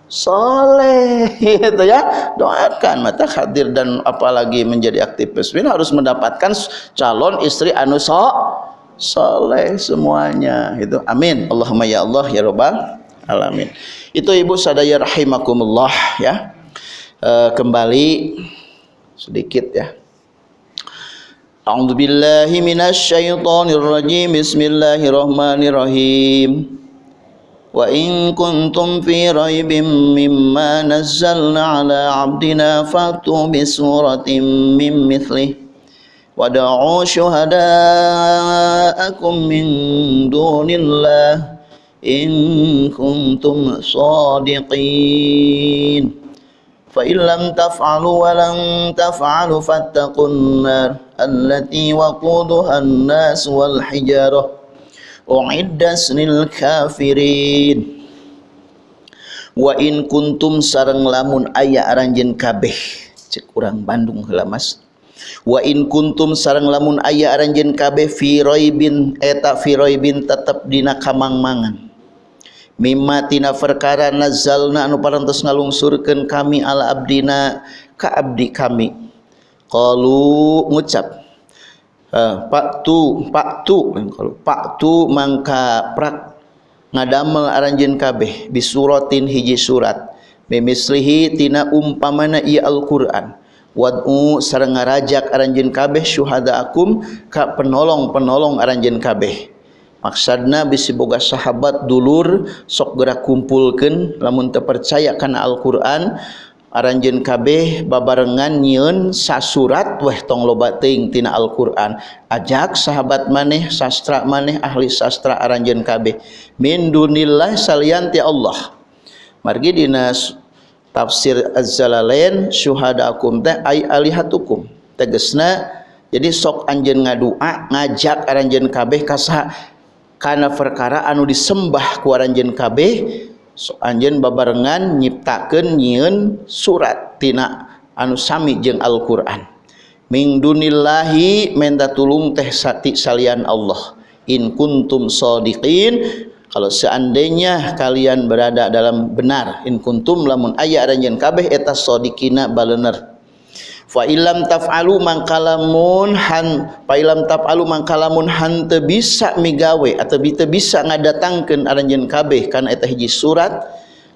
soleh gitu ya. Doakan mata hadir dan apalagi menjadi aktivis ini harus mendapatkan calon istri anu so soleh semuanya itu amin. Allahumma ya Allah ya Rabbal alamin. Itu ibu sadaya rahimakumullah ya. E, kembali sedikit ya A'udzu billahi minasy syaithanir rajim Bismillahirrahmanirrahim Wa in kuntum fi raibin mimma nazzalna ala 'abdina fatu bi suratin min mithlihi wad'u syuhada'akum min dunillah in kuntum sadiqin فإن لم تفعلوا ولن تفعلوا فاتقوا النار التي وقودها الناس والحجارة أعدت للكافرين wa in kuntum sareng lamun aya aranjeun kabeh cek urang Bandung heula Mas wa in kuntum sareng lamun aya aranjeun kabeh fi raibin eta fi raibin tetep dina kamangmangan mimma tina perkara nazalna anu parantos ngalungsurkeun kami ala abdina ka abdi kami. Qalu ngucap uh, pak tu pak tu kalau pak tu mangka prak ngadamel aranjeun kabeh bisuratin hiji surat. Bimislihi tina umpamana ieu Al-Qur'an. Wad'u sareng ngarajak aranjeun kabeh syuhadaakum ka penolong-penolong aranjeun kabeh maksudna bisi boga sahabat dulur sok gerak kumpulkan lamun terpercaya karena Al-Quran aranjeun kabeh babarengan nyieun sasurat weh tong loba teuing tina Al-Qur'an. Ajak sahabat maneh sastra maneh ahli sastra aranjeun kabeh. Min dunillah salian ti Allah. Margi dina tafsir Az-Zalalain syuhadakum teh ai alihatukum. Tegesna jadi sok anjeun ngadua ngajak aranjeun kabeh ka kana perkara anu disembah ku aranjeun kabeh so anjen babarengan nyiptakeun nyieun surat tina anu sami jeung Al-Qur'an. Min dunillahi menta tulung teh sati salian Allah. In kuntum sadiqin kalau seandainya kalian berada dalam benar in kuntum lamun aya aranjeun kabeh eta sadiqina balener fa ilam taf'alu mangkalamun han fa ilam taf'alu mangkalamun han teu bisa migawe atau teu bisa ngadatangkeun aranjeun kabeh kana eta hiji surat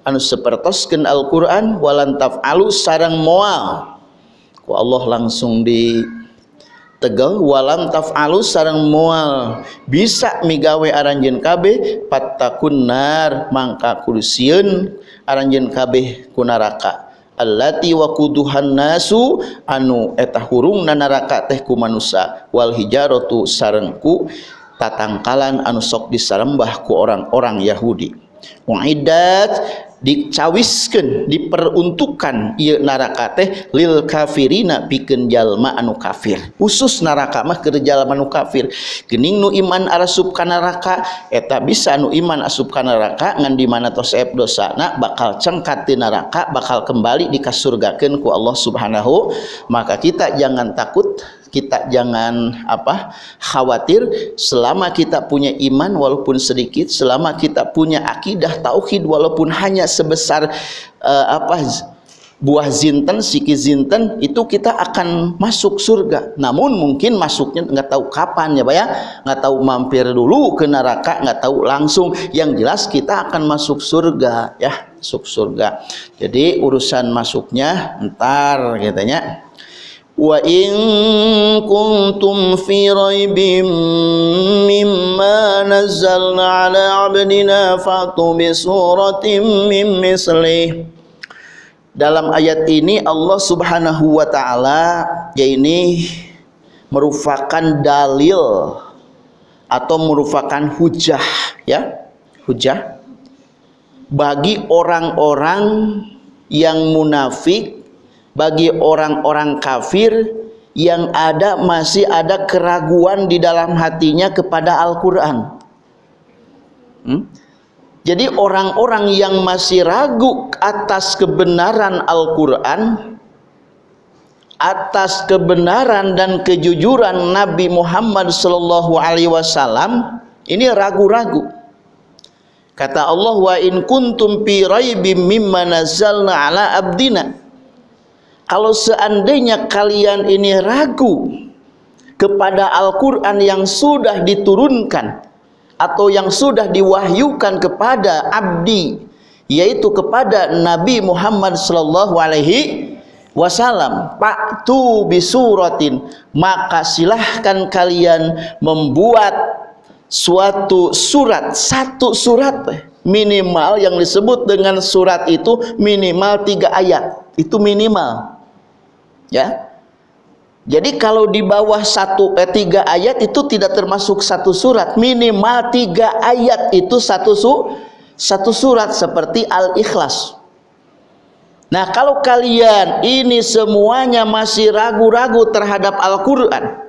anu sapertoskeun Al-Qur'an walan taf'alu sareng moal. Ku Allah langsung di tegel walam taf'alu sareng moal. Bisa migawe aranjeun kabeh pattakun nar mangka kursiun aranjeun kabeh ku neraka allati waquduhan nasu anu eta hurung neraka teh ku manusia wal hijaratu sarengku tatangkalan anu sok disarembah ku orang-orang Yahudi. Muidat dicawiskeun diperuntukkan ieu neraka teh lil kafirina pikeun jalma anu kafir. Khusus neraka mah keur jalma anu kafir. Geuning nu iman arasup ka neraka eta bisa nu iman asup ka neraka ngan di mana tos ep dosana bakal cengkat di neraka bakal kembali dikasurgakeun ku Allah Subhanahu maka kita jangan takut kita jangan apa khawatir selama kita punya iman walaupun sedikit selama kita punya akidah tauhid walaupun hanya sebesar uh, apa buah zinten siki zinten itu kita akan masuk surga. Namun mungkin masuknya nggak tahu kapan ya pak ya? Nggak tahu mampir dulu ke neraka nggak tahu langsung. Yang jelas kita akan masuk surga ya masuk surga. Jadi urusan masuknya ntar katanya وإن كنتم في ريب مما نزلنا على عبدنا فأتوا بسورة من مثله dalam ayat ini Allah Subhanahu wa taala ya ini merupakan dalil atau merupakan hujah ya hujah bagi orang-orang yang munafik bagi orang-orang kafir yang ada masih ada keraguan di dalam hatinya kepada Al-Quran. Hmm? jadi orang-orang yang masih ragu atas kebenaran Al-Quran atas kebenaran dan kejujuran Nabi Muhammad sallallahu alaihi wasallam ini ragu-ragu. Kata Allah wa in kuntum fi raibim mimma nazzalna ala abdina kalau seandainya kalian ini ragu kepada Al-Quran yang sudah diturunkan atau yang sudah diwahyukan kepada abdi yaitu kepada Nabi Muhammad sallallahu alaihi wasallam paktu bisuratin maka silahkan kalian membuat suatu surat satu surat minimal yang disebut dengan surat itu minimal tiga ayat. Itu minimal ya. Jadi kalau di bawah satu eh, tiga ayat itu tidak termasuk satu surat. Minimal tiga ayat itu satu su satu surat seperti al-ikhlas. Nah kalau kalian ini semuanya masih ragu-ragu terhadap Al-Quran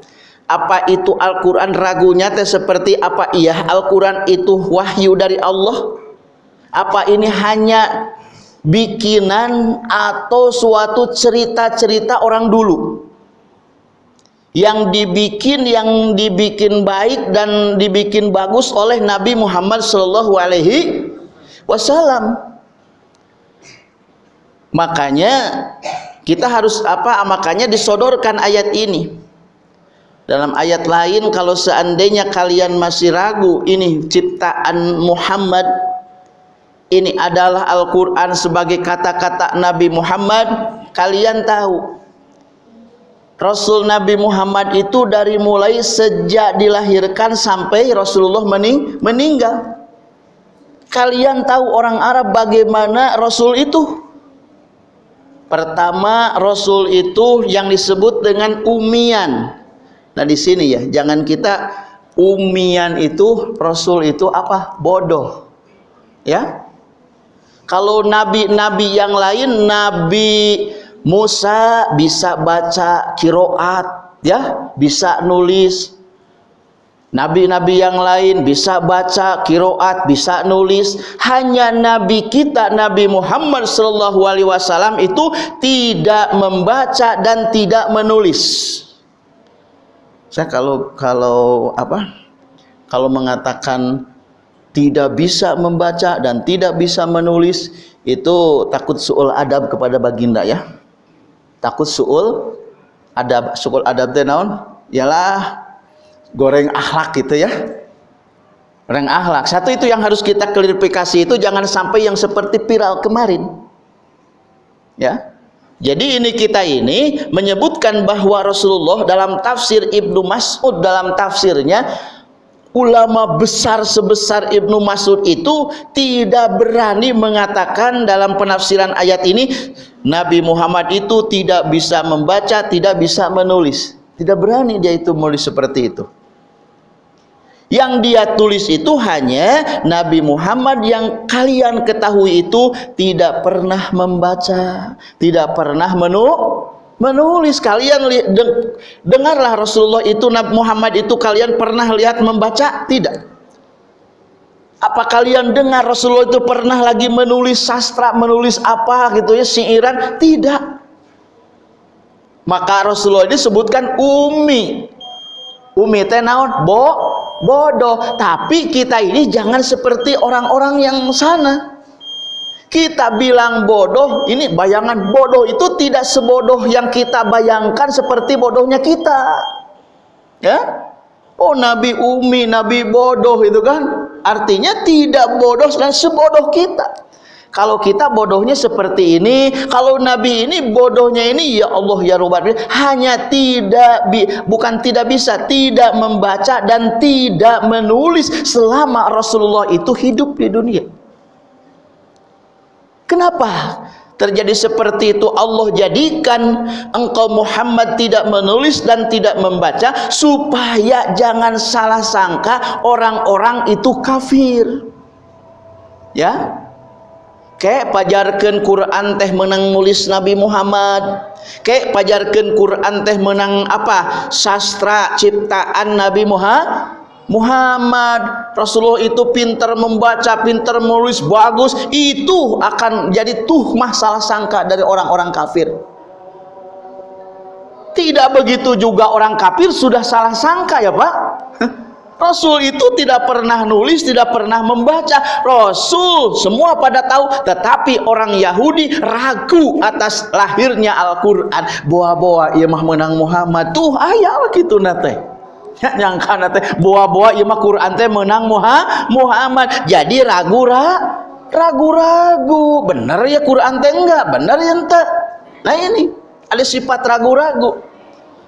apa itu Al-Quran ragunya teh seperti apa? Iya Al-Quran itu wahyu dari Allah. Apa ini hanya bikinan atau suatu cerita-cerita orang dulu. Yang dibikin yang dibikin baik dan dibikin bagus oleh Nabi Muhammad Shallallahu Alaihi Wasallam. Makanya kita harus apa makanya disodorkan ayat ini. Dalam ayat lain kalau seandainya kalian masih ragu ini ciptaan Muhammad ini adalah Al-Quran sebagai kata-kata Nabi Muhammad kalian tahu Rasul Nabi Muhammad itu dari mulai sejak dilahirkan sampai Rasulullah mening meninggal kalian tahu orang Arab bagaimana Rasul itu Pertama, Rasul itu yang disebut dengan umian. Nah, di sini ya, jangan kita umian itu Rasul itu apa? Bodoh. Ya. Kalau nabi-nabi yang lain, Nabi Musa bisa baca kiroat, ya, bisa nulis, Nabi-nabi yang lain bisa baca kiroat, bisa nulis. Hanya Nabi kita, Nabi Muhammad Sallallahu Alaihi Wasallam itu tidak membaca dan tidak menulis. Saya kalau kalau apa? Kalau mengatakan tidak bisa membaca dan tidak bisa menulis itu takut suul adab kepada baginda ya. Takut suul adab, suul adab teh naon? Yalah goreng akhlak gitu ya goreng akhlak satu itu yang harus kita klarifikasi itu jangan sampai yang seperti viral kemarin ya jadi ini kita ini menyebutkan bahwa Rasulullah dalam tafsir Ibnu Mas'ud dalam tafsirnya ulama besar sebesar Ibnu Mas'ud itu tidak berani mengatakan dalam penafsiran ayat ini Nabi Muhammad itu tidak bisa membaca, tidak bisa menulis. Tidak berani dia itu menulis seperti itu. Yang dia tulis itu hanya Nabi Muhammad yang kalian ketahui itu tidak pernah membaca, tidak pernah menu menulis. Kalian dengarlah Rasulullah itu Nabi Muhammad itu kalian pernah lihat membaca? Tidak. Apa kalian dengar Rasulullah itu pernah lagi menulis sastra, menulis apa gitu ya, siiran? Tidak. Maka Rasulullah disebutkan umi. Umi teh naon? Bo bodoh. Tapi kita ini jangan seperti orang-orang yang sana. Kita bilang bodoh, ini bayangan bodoh itu tidak sebodoh yang kita bayangkan seperti bodohnya kita. Ya? Oh Nabi Umi, Nabi bodoh itu kan. Artinya tidak bodoh dan sebodoh kita. Kalau kita bodohnya seperti ini, kalau Nabi ini bodohnya ini ya Allah ya Rabbal hanya tidak bi, bukan tidak bisa, tidak membaca dan tidak menulis selama Rasulullah itu hidup di dunia. Kenapa? Terjadi seperti itu Allah jadikan engkau Muhammad tidak menulis dan tidak membaca supaya jangan salah sangka orang-orang itu kafir. Ya, Kek pajarkan Quran teh menang nulis Nabi Muhammad Kek pajarkan Quran teh menang apa sastra ciptaan Nabi Muhammad Muhammad Rasulullah itu pintar membaca, pintar menulis bagus, itu akan jadi tuh masalah sangka dari orang-orang kafir. Tidak begitu juga orang kafir sudah salah sangka ya Pak. Rasul itu tidak pernah nulis, tidak pernah membaca. Rasul semua pada tahu, tetapi orang Yahudi ragu atas lahirnya Al-Qur'an. Boa-boa ia mah menang Muhammad. Tuh ayah gitu nate. Ya, nyangka nate boa-boa ia mah Quran teh menang Muhammad. Jadi ragu ragu-ragu. Bener ya Quran teh enggak? Bener ya ente. Nah ini ada sifat ragu-ragu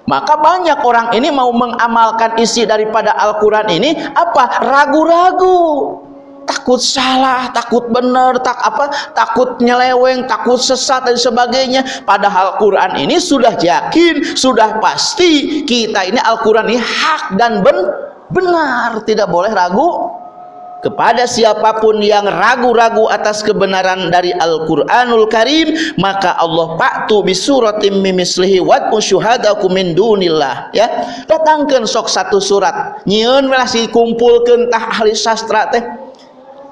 maka banyak orang ini mau mengamalkan isi daripada Al-Quran ini apa ragu-ragu takut salah, takut benar, tak apa, takut nyeleweng, takut sesat dan sebagainya. Padahal Quran ini sudah yakin, sudah pasti kita ini Al-Quran ini hak dan ben benar, tidak boleh ragu kepada siapa pun yang ragu-ragu atas kebenaran dari Al-Qur'anul Karim maka Allah paktu bisuratim mimislihi wa syuhadakum min dunillah ya. Datangkan sok satu surat. Nyieun masih kumpulkeun tah ahli sastra teh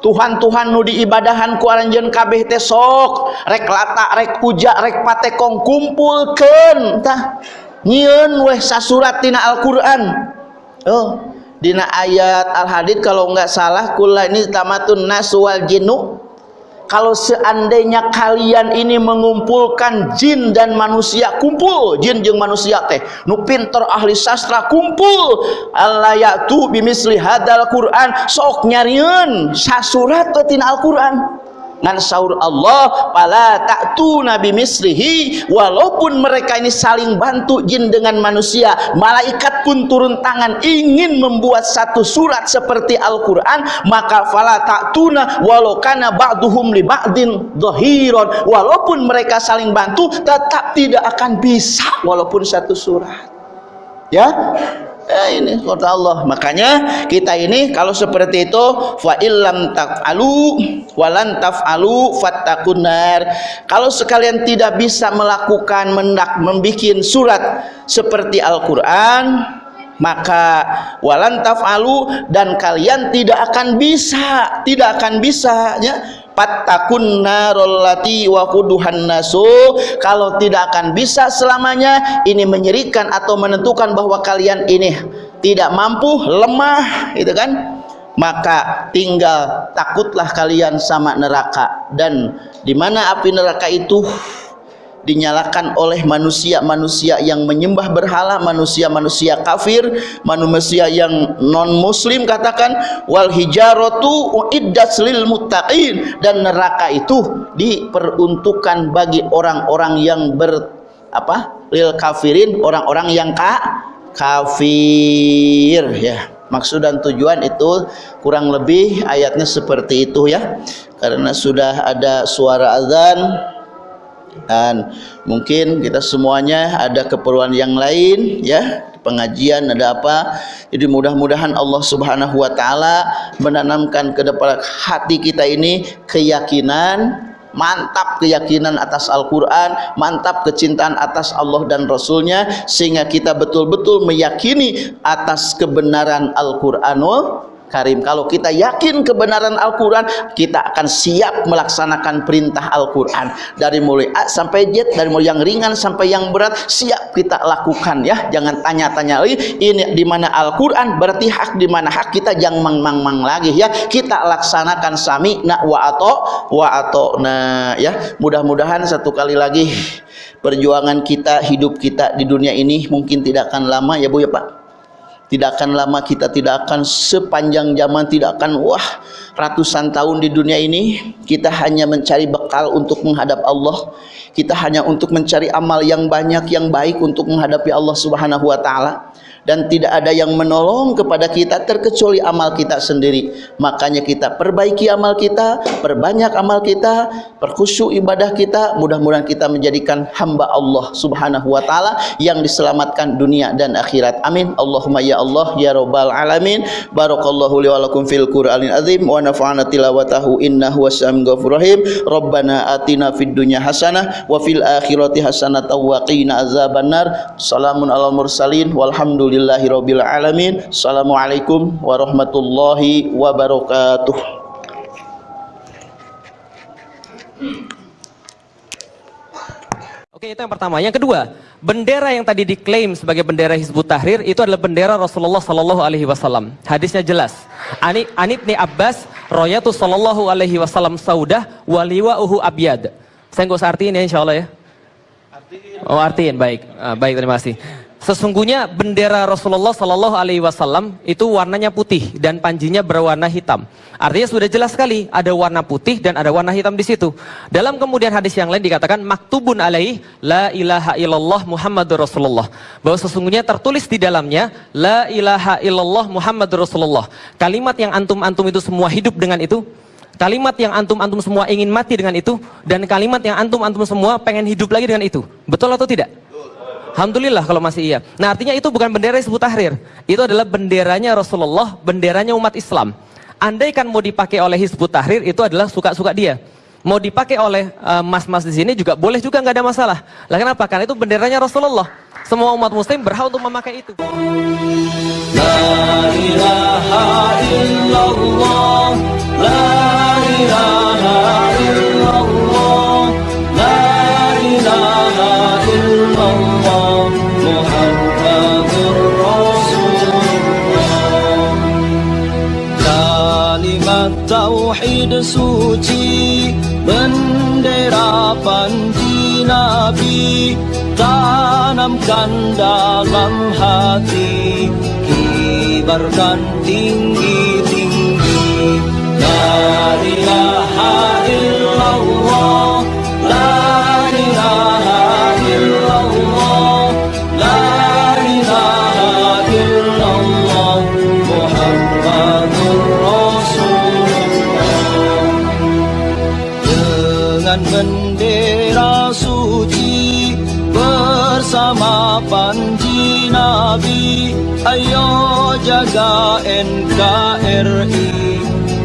Tuhan-Tuhan nu diibadahan ku aranjeun kabeh teh sok. Rek lata rek puja rek patekong kumpulkeun. Tah nyieun weh sasurat tina Al-Qur'an. Oh dina ayat al-hadid kalau enggak salah kula ini tamatun naswal jinnu kalau seandainya kalian ini mengumpulkan jin dan manusia kumpul. Jin jeung manusia teh. Nu pinter ahli sastra kumpul. Allah yaitu bimisli hadal Quran. Sok nyariun sasurat tina Al-Quran ngan saur Allah pala ta'tu nabi mislihi walaupun mereka ini saling bantu jin dengan manusia malaikat pun turun tangan ingin membuat satu surat seperti Al-Quran maka fala ta'tuna walau kana ba'duhum li ba'din dhahiran. Walaupun mereka saling bantu tetap tidak akan bisa walaupun satu surat. Ya Eh, ini kata Allah. Makanya kita ini kalau seperti itu fa illam taf'alu walan taf'alu fattakunar kalau sekalian tidak bisa melakukan mendak membikin surat seperti Al-Qur'an maka walan taf'alu dan kalian tidak akan bisa tidak akan bisa ya Pattakun narollati wakuduhan nasu. Kalau tidak akan bisa selamanya ini menyerikan atau menentukan bahwa kalian ini tidak mampu lemah itu kan? Maka tinggal takutlah kalian sama neraka. Dan di mana api neraka itu dinyalakan oleh manusia-manusia yang menyembah berhala, manusia-manusia kafir, manusia yang non muslim katakan wal hijaratu uiddat lil muttaqin dan neraka itu diperuntukkan bagi orang-orang yang ber apa? lil kafirin, orang-orang yang ka kafir ya. Maksud dan tujuan itu kurang lebih ayatnya seperti itu ya. Karena sudah ada suara azan dan mungkin kita semuanya ada keperluan yang lain ya. Pengajian ada apa? Jadi mudah-mudahan Allah Subhanahu wa taala menanamkan ke depan hati kita ini keyakinan mantap keyakinan atas Al-Quran mantap kecintaan atas Allah dan Rasulnya sehingga kita betul-betul meyakini atas kebenaran Al-Quranul Karim. Kalau kita yakin kebenaran Al-Quran, kita akan siap melaksanakan perintah Al-Quran. Dari mulai A sampai Z, dari mulai yang ringan sampai yang berat, siap kita lakukan ya. Jangan tanya-tanya lagi, ini di mana Al-Quran, berarti hak di mana hak kita jangan mang-mang-mang lagi ya. Kita laksanakan sami na wa ato wa ato nah ya. Mudah-mudahan satu kali lagi perjuangan kita, hidup kita di dunia ini mungkin tidak akan lama ya Bu ya Pak tidak akan lama kita tidak akan sepanjang zaman tidak akan wah ratusan tahun di dunia ini kita hanya mencari bekal untuk menghadap Allah. Kita hanya untuk mencari amal yang banyak yang baik untuk menghadapi Allah Subhanahu wa taala dan tidak ada yang menolong kepada kita terkecuali amal kita sendiri. Makanya kita perbaiki amal kita perbanyak amal kita perkhusyuk ibadah kita. Mudah-mudahan kita menjadikan hamba Allah subhanahu wa ta'ala yang diselamatkan dunia dan akhirat. Amin. Allahumma ya Allah ya Rabbal Alamin. Barakallahu li walakum fil Qur'anil azim. Wa nafa'ana tilawatahu innahu wasam ghafurrahim Rabbana atina fid dunya hasanah wa fil akhirati hasanah wa qina azabannar. Salamun alal mursalin. Walhamdulillah Alhamdulillahi Rabbil Alamin Assalamualaikum warahmatullahi wabarakatuh Oke itu yang pertama. Yang kedua, bendera yang tadi diklaim sebagai bendera Hizbut Tahrir itu adalah bendera Rasulullah Sallallahu Alaihi Wasallam. Hadisnya jelas. Ani Anibni Abbas, Royatu Sallallahu Alaihi Wasallam Saudah, Waliwa Uhu Abyad. Saya nggak usah artiin ya Insya Allah ya. Oh artiin, baik, uh, baik terima kasih. Sesungguhnya bendera Rasulullah Shallallahu Alaihi Wasallam itu warnanya putih dan panjinya berwarna hitam. Artinya sudah jelas sekali ada warna putih dan ada warna hitam di situ. Dalam kemudian hadis yang lain dikatakan maktubun alaih la ilaha illallah Muhammadur Rasulullah. Bahwa sesungguhnya tertulis di dalamnya la ilaha illallah Muhammadur Rasulullah. Kalimat yang antum-antum itu semua hidup dengan itu kalimat yang antum-antum semua ingin mati dengan itu dan kalimat yang antum-antum semua pengen hidup lagi dengan itu. Betul atau tidak? Alhamdulillah kalau masih iya. Nah artinya itu bukan bendera Hizbut Tahrir. Itu adalah benderanya Rasulullah, benderanya umat Islam. Andai kan mau dipakai oleh Hizbut Tahrir itu adalah suka-suka dia. Mau dipakai oleh eh, mas-mas uh, di sini juga boleh juga nggak ada masalah. Lah kenapa? Karena itu benderanya Rasulullah. Semua umat muslim berhak untuk memakai itu. La ilaha illallah, la ilaha illallah, tauhid suci bendera panji nabi tanamkan dalam hati kibarkan tinggi-tinggi. La ilaha illallah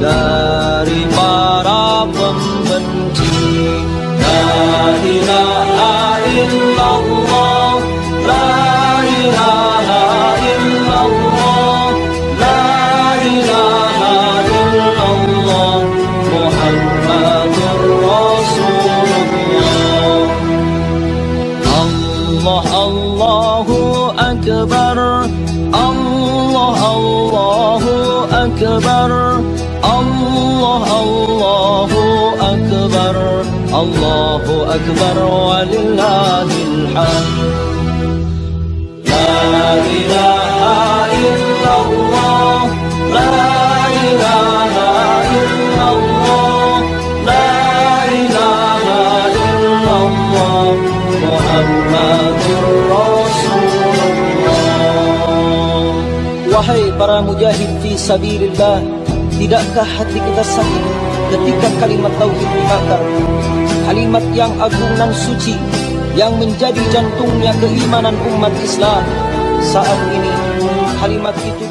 Love. sabirillah Tidakkah hati kita sakit ketika kalimat Tauhid dibakar? Kalimat yang agung dan suci Yang menjadi jantungnya keimanan umat Islam. Saat ini kalimat itu